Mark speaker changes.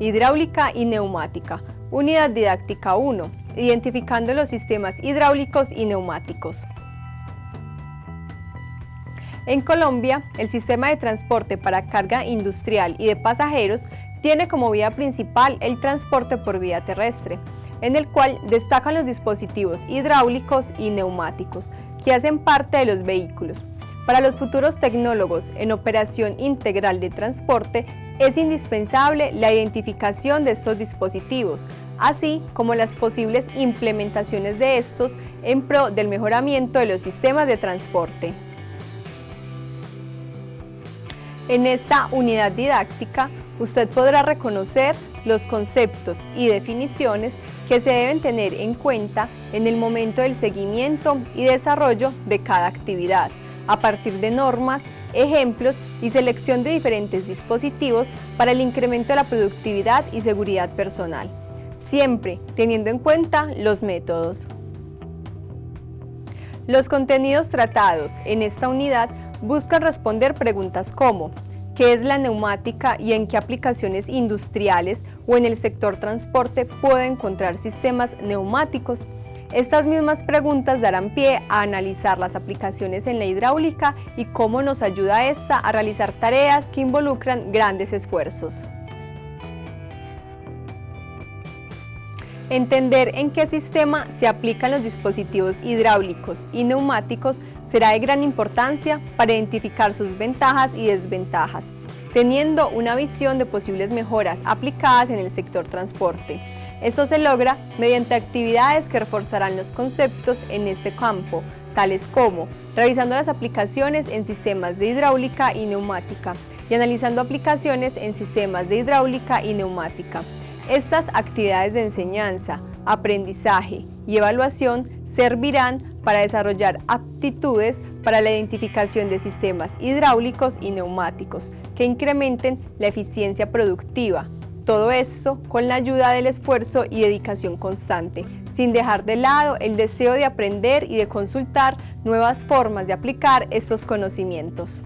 Speaker 1: hidráulica y neumática. Unidad didáctica 1, identificando los sistemas hidráulicos y neumáticos. En Colombia, el sistema de transporte para carga industrial y de pasajeros tiene como vía principal el transporte por vía terrestre, en el cual destacan los dispositivos hidráulicos y neumáticos, que hacen parte de los vehículos. Para los futuros tecnólogos en operación integral de transporte, es indispensable la identificación de estos dispositivos, así como las posibles implementaciones de estos en pro del mejoramiento de los sistemas de transporte. En esta unidad didáctica, usted podrá reconocer los conceptos y definiciones que se deben tener en cuenta en el momento del seguimiento y desarrollo de cada actividad, a partir de normas, ejemplos y selección de diferentes dispositivos para el incremento de la productividad y seguridad personal, siempre teniendo en cuenta los métodos. Los contenidos tratados en esta unidad buscan responder preguntas como qué es la neumática y en qué aplicaciones industriales o en el sector transporte puede encontrar sistemas neumáticos. Estas mismas preguntas darán pie a analizar las aplicaciones en la hidráulica y cómo nos ayuda esta a realizar tareas que involucran grandes esfuerzos. Entender en qué sistema se aplican los dispositivos hidráulicos y neumáticos será de gran importancia para identificar sus ventajas y desventajas, teniendo una visión de posibles mejoras aplicadas en el sector transporte. Esto se logra mediante actividades que reforzarán los conceptos en este campo, tales como revisando las aplicaciones en sistemas de hidráulica y neumática y analizando aplicaciones en sistemas de hidráulica y neumática. Estas actividades de enseñanza, aprendizaje y evaluación servirán para desarrollar aptitudes para la identificación de sistemas hidráulicos y neumáticos que incrementen la eficiencia productiva. Todo esto con la ayuda del esfuerzo y dedicación constante, sin dejar de lado el deseo de aprender y de consultar nuevas formas de aplicar estos conocimientos.